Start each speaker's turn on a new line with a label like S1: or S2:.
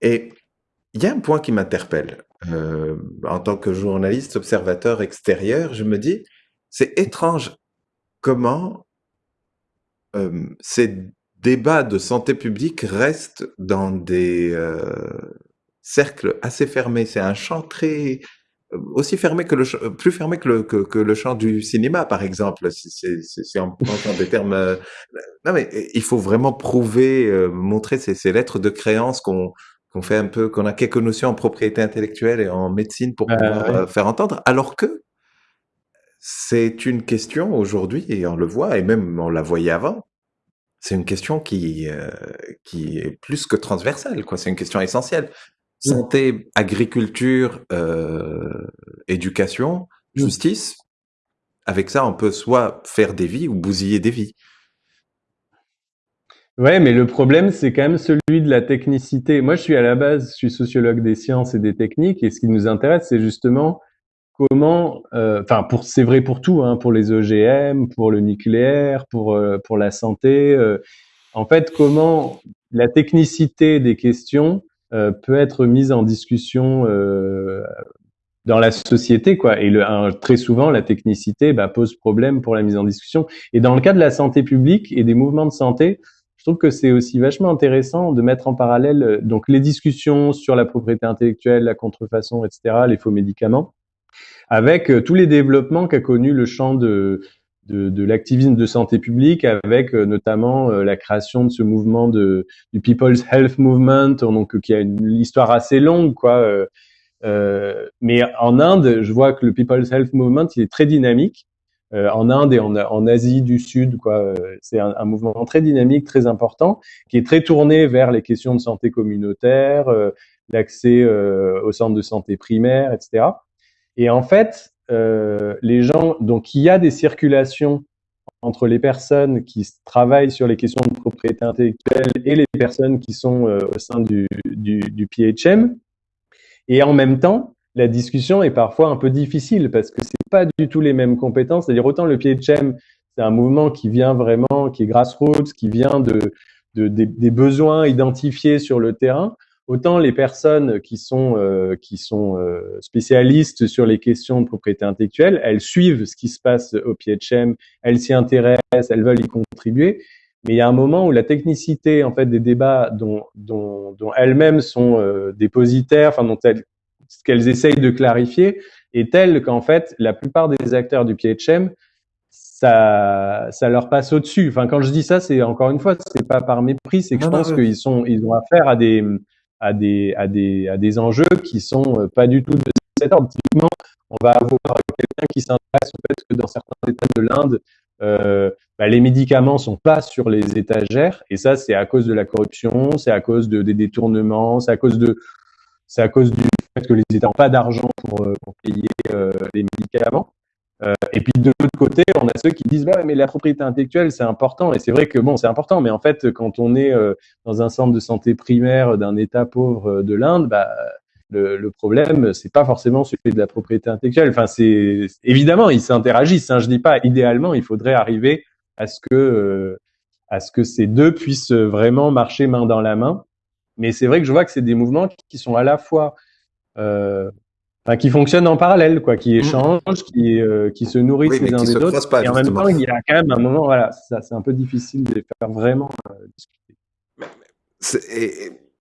S1: Et il y a un point qui m'interpelle. Euh, en tant que journaliste, observateur extérieur, je me dis, c'est étrange comment euh, ces débats de santé publique restent dans des euh, cercles assez fermés. C'est un champ très aussi fermé que le plus fermé que le champ du cinéma par exemple pensant des termes non mais il faut vraiment prouver montrer ces lettres de créance qu'on qu'on fait un peu qu'on a quelques notions en propriété intellectuelle et en médecine pour pouvoir euh, faire entendre alors que c'est une question aujourd'hui et on le voit et même on la voyait avant c'est une question qui qui est plus que transversale quoi c'est une question essentielle santé, agriculture, euh, éducation, mmh. justice. Avec ça, on peut soit faire des vies ou bousiller des vies.
S2: Ouais, mais le problème, c'est quand même celui de la technicité. Moi, je suis à la base, je suis sociologue des sciences et des techniques, et ce qui nous intéresse, c'est justement comment, euh, enfin, pour c'est vrai pour tout, hein, pour les OGM, pour le nucléaire, pour euh, pour la santé. Euh, en fait, comment la technicité des questions euh, peut être mise en discussion dans la société, quoi. Et le, très souvent, la technicité bah, pose problème pour la mise en discussion. Et dans le cas de la santé publique et des mouvements de santé, trouve que c'est aussi vachement intéressant de mettre en parallèle euh, donc les discussions sur la propriété intellectuelle, la contrefaçon, etc., les faux médicaments, avec tous les développements qu'a connu le champ de de, l'activisme de santé publique avec euh, notamment euh, la création de ce mouvement de, du People's Health Movement, donc qui a une histoire assez longue, quoi. Euh, euh, mais en Inde, je vois que le People's Health Movement, il est très dynamique. En Inde et en, Asie du Sud, quoi, c'est un, mouvement très dynamique, très important, qui est très tourné vers les questions de santé communautaire, l'accès au centre de santé primaire, etc. Et en fait, euh, les gens, donc il y a des circulations entre les personnes qui travaillent sur les questions de propriété intellectuelle et les personnes qui sont euh, au sein du, du, PHM. Et en même temps, la discussion est parfois un peu difficile parce que pas du tout les mêmes compétences. C'est-à-dire autant le PHM, c'est un mouvement qui vient vraiment, qui est grassroots, qui vient de, de des, des, besoins identifiés sur le terrain, autant les personnes qui sont euh, qui sont euh, spécialistes sur les questions de propriété intellectuelle, elles suivent ce qui se passe au PHM, elles s'y intéressent, elles veulent y contribuer. Mais il y a un moment où la technicité en fait des débats dont dont, dont elles-mêmes sont euh, dépositaires, enfin dont elles ce qu'elles essayent de clarifier est telle qu'en fait la plupart des acteurs du PHM ça, ça leur passe au-dessus. Enfin, quand je dis ça, c'est encore une fois, c'est pas par mépris, c'est que je pense qu'ils sont, ils ont affaire à des, à des, à des, à des enjeux qui sont euh, pas du tout de cet ordre. Typiquement, on va avoir quelqu'un qui s'intéresse au fait que dans certains États de l'Inde, euh, bah, les médicaments sont pas sur les étagères, et ça, c'est à cause de la corruption, c'est à cause de, des détournements, c'est à cause de, c'est à cause du fait que les États n'ont pas d'argent pour, euh, payer euh, les médicaments. Euh, et puis de l'autre côté, on a ceux qui disent bah mais la propriété intellectuelle c'est important et c'est vrai que bon c'est important, mais en fait quand on est dans un centre de santé primaire d'un État pauvre de l'Inde, bah le, le problème c'est pas forcément celui de la propriété intellectuelle. Enfin c'est évidemment ils s'interagissent. Hein, je dis pas idéalement il faudrait arriver à ce que à ce que ces deux puissent vraiment marcher main dans la main. Mais c'est vrai que je vois que c'est des mouvements qui sont à la fois Enfin, qui fonctionnent en parallèle, quoi, qui mmh. échangent, qui, euh, qui se nourrissent les uns des autres. et en même temps, il y a quand même un moment, voilà, ça, c'est un peu difficile de les faire vraiment euh, discuter.
S1: Et,